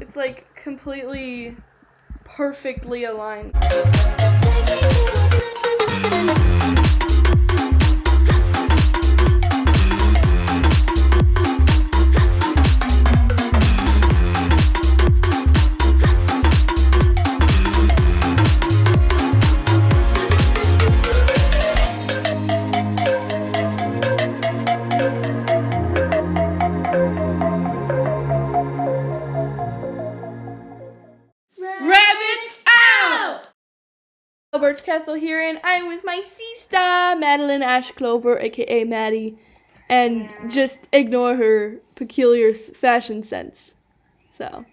It's like completely perfectly aligned. Castle here, and I'm with my sister, Madeline Ash Clover, aka Maddie, and just ignore her peculiar fashion sense. So,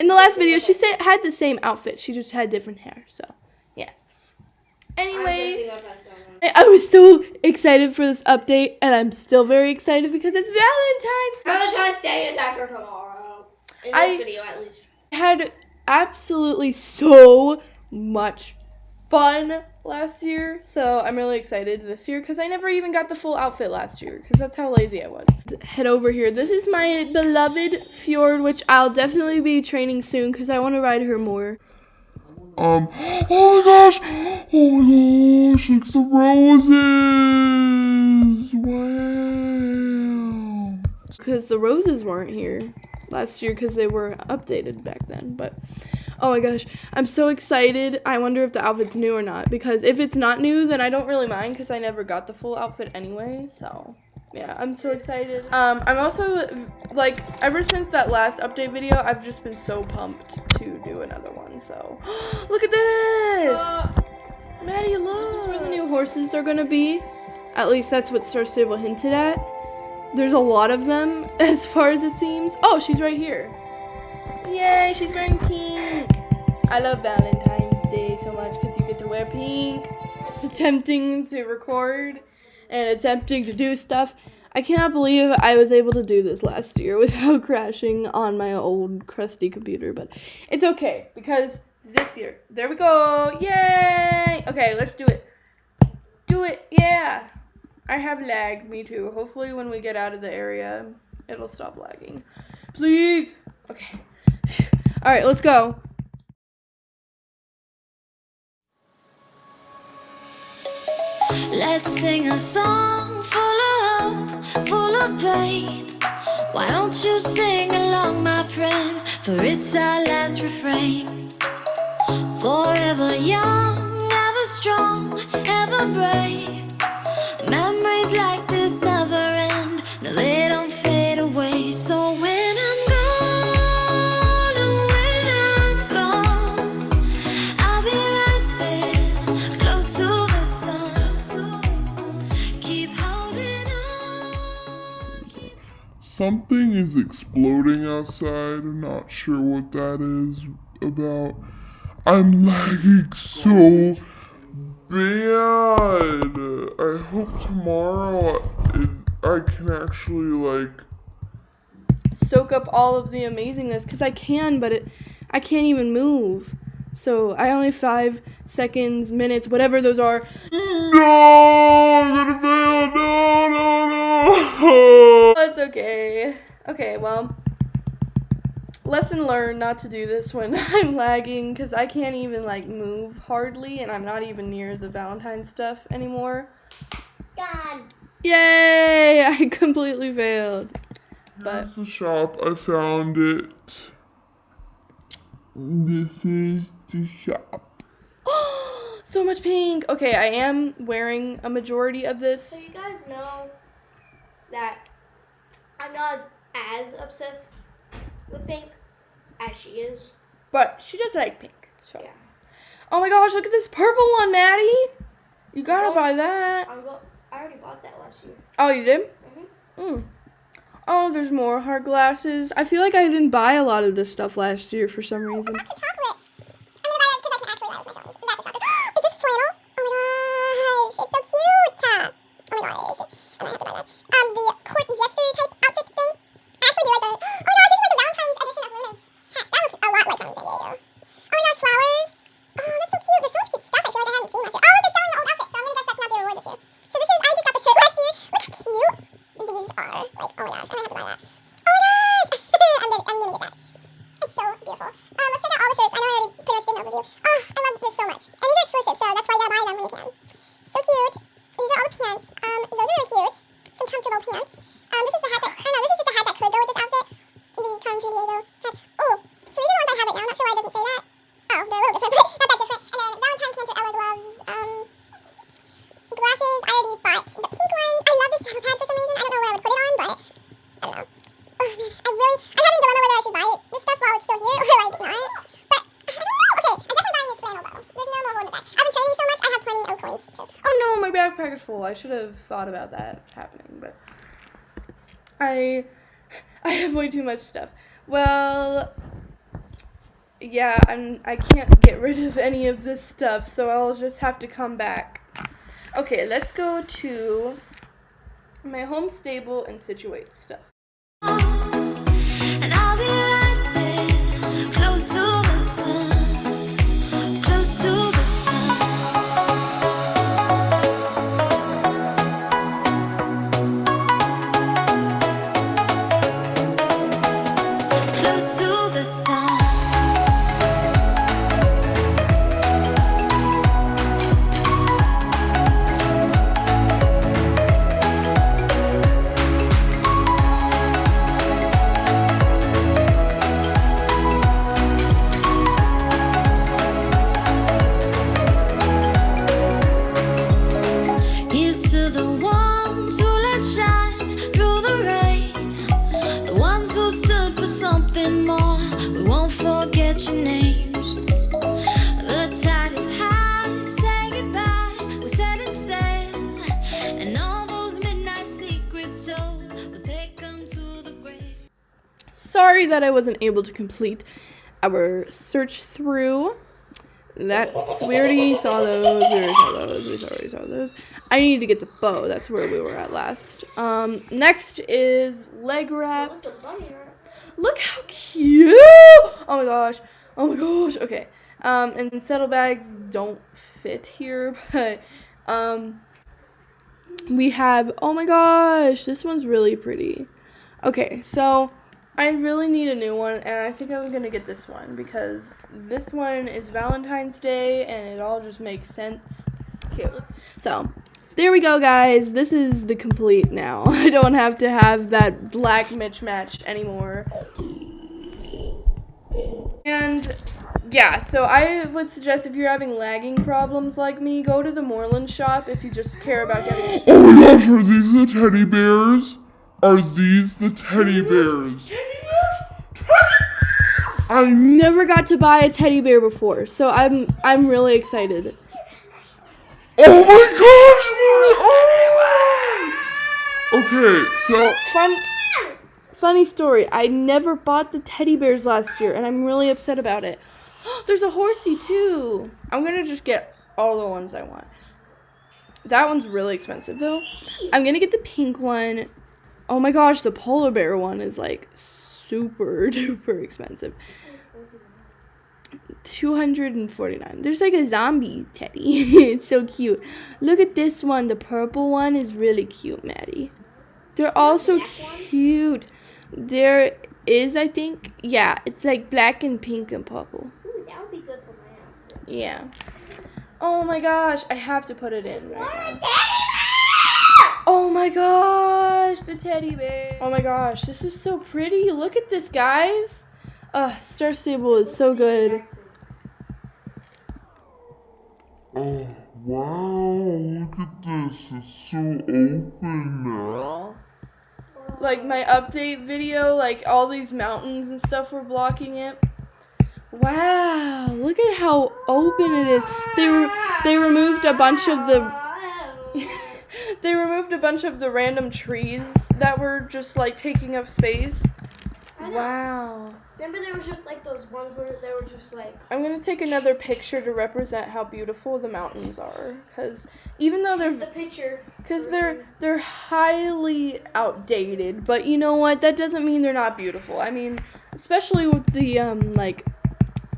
in the last video, she said had the same outfit, she just had different hair. So, yeah. Anyway. I was so excited for this update, and I'm still very excited because it's Valentine's. Valentine's Day is after tomorrow. In this I- video, at least. had absolutely so much fun last year, so I'm really excited this year because I never even got the full outfit last year because that's how lazy I was. Head over here. This is my beloved Fjord, which I'll definitely be training soon because I want to ride her more. Um, oh my gosh! Oh my gosh, at the roses! Wow! because the roses weren't here last year because they were updated back then. But oh my gosh, I'm so excited. I wonder if the outfit's new or not because if it's not new, then I don't really mind because I never got the full outfit anyway. So yeah, I'm so excited. Um, I'm also like ever since that last update video, I've just been so pumped to do another one. So look at this. Maddie, look. This is where the new horses are gonna be. At least that's what Star Stable hinted at. There's a lot of them, as far as it seems. Oh, she's right here. Yay, she's wearing pink. I love Valentine's Day so much because you get to wear pink. It's attempting to record and attempting to do stuff. I cannot believe I was able to do this last year without crashing on my old crusty computer, but it's okay because this year, there we go. Yay! Okay, let's do it. Do it. Yeah. I have lag. Me too. Hopefully, when we get out of the area, it'll stop lagging. Please. Okay. All right, let's go. Let's sing a song full of hope, full of pain. Why don't you sing along, my friend? For it's our last refrain. Forever young, ever strong, ever brave. Memories like Something is exploding outside. I'm not sure what that is about. I'm lagging so bad. I hope tomorrow I, can actually like. Soak up all of the amazingness because I can, but it, I can't even move. So I only have five seconds, minutes, whatever those are. No, I'm gonna fail. That's okay. Okay, well, lesson learned not to do this when I'm lagging because I can't even like move hardly, and I'm not even near the Valentine stuff anymore. God. Yay! I completely failed. But Here's the shop. I found it. This is the shop. so much pink. Okay, I am wearing a majority of this. So you guys know that I'm not as obsessed with pink as she is. But she does like pink. So. Yeah. Oh my gosh, look at this purple one, Maddie. You gotta buy that. I'm go- I already bought that last year. Oh, you did? Mhm. Mm. Oh, there's more hard glasses. I feel like I didn't buy a lot of this stuff last year for some reason. chocolate. I'm gonna buy that because I can actually buy it with my That's the chocolate. Is this flannel? Oh my gosh, it's so cute. Oh my gosh, I'm gonna have to buy that. beautiful. Let's check out all the shirts. I know I already pretty much did an overview. Oh, I love this so much. And these are exclusive, so that's why you gotta buy them when you can. So cute. These are all the pants. Um, those are really cute. Some comfortable pants. Um, this is the hat that, I don't know, this is just a hat that could go with this outfit. The Carmen Sandiego hat. Oh, so these are the ones I have right now. I'm not sure why it doesn't say that. I should have thought about that happening, but I I have way too much stuff. Well, yeah, I'm I can't get rid of any of this stuff, so I'll just have to come back. Okay, let's go to my home stable and situate stuff. Sorry that I wasn't able to complete our search through. That's we already saw those. We already saw those. We already saw those. I need to get the bow. That's where we were at last. Um, next is leg wraps. Look how cute! Oh my gosh. Oh my gosh. Okay. Um, and saddlebags don't fit here, but um, we have. Oh my gosh, this one's really pretty. Okay, so I really need a new one, and I think I'm gonna get this one because this one is Valentine's Day, and it all just makes sense. Cute. So, there we go, guys. This is the complete now. I don't have to have that black mismatched anymore. And yeah, so I would suggest if you're having lagging problems like me, go to the Moorland shop if you just care about getting. Oh gosh, are these the teddy bears? Are these the teddy bears? I Never got to buy a teddy bear before, so I'm I'm really excited. Oh my gosh! Oh! Okay, so Fun, funny story. I never bought the teddy bears last year, and I'm really upset about it. There's a horsey too. I'm gonna just get all the ones I want. That one's really expensive though. I'm gonna get the pink one. Oh my gosh, the polar bear one is like super duper expensive. 249. There's like a zombie teddy. it's so cute. Look at this one. The purple one is really cute, Maddie. They're all so cute. There is, I think, yeah, it's like black and pink and purple. Ooh, that would be good for my outfit. Yeah. Oh my gosh, I have to put it in right. Oh my gosh, the teddy bear. Oh my gosh, this is so pretty. Look at this, guys. Uh, Star Stable is so good. Oh, wow, look at this. It's so open now. Like my update video, like all these mountains and stuff were blocking it. Wow, look at how open it is. They were they removed a bunch of the they removed a bunch of the random trees that were just like taking up space. Wow. Remember there was just like those ones where they were just like I'm gonna take another picture to represent how beautiful the mountains are, because even though they're the picture. because they're they're highly outdated, but you know what? That doesn't mean they're not beautiful. I mean, especially with the um like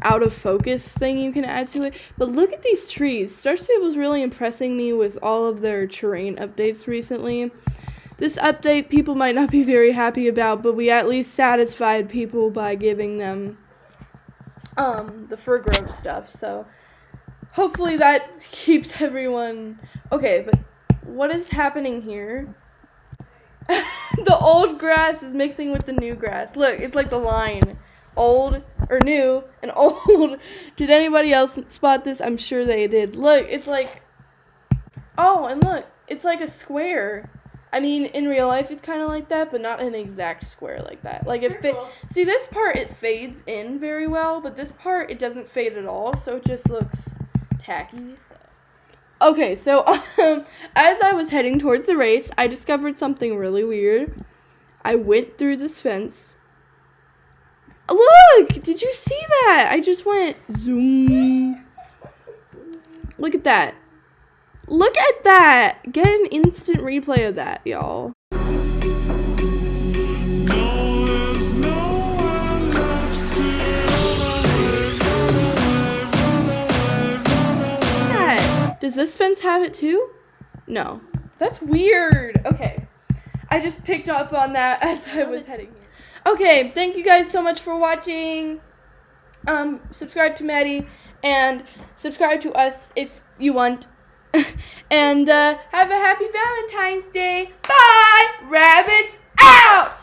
out of focus thing you can add to it. But look at these trees. Star Stable's really impressing me with all of their terrain updates recently. This update people might not be very happy about, but we at least satisfied people by giving them um the fir grove stuff. So hopefully that keeps everyone okay, but what is happening here? the old grass is mixing with the new grass. Look, it's like the line. Old or new and old. Did anybody else spot this? I'm sure they did. Look, it's like Oh, and look, it's like a square. I mean, in real life it's kind of like that, but not an exact square like that. Like it fit See, this part it fades in very well, but this part it doesn't fade at all, so it just looks tacky. So. Okay, so um, as I was heading towards the race, I discovered something really weird. I went through this fence. Look! Did you see that? I just went zoom. Look at that. Look at that. Get an instant replay of that, y'all. that. Does this fence have it too? No. That's weird. Okay. I just picked up on that as I was heading here. Okay, thank you guys so much for watching. Um, subscribe to Maddie and subscribe to us if you want. and uh, have a happy Valentine's Day. Bye! Rabbits out!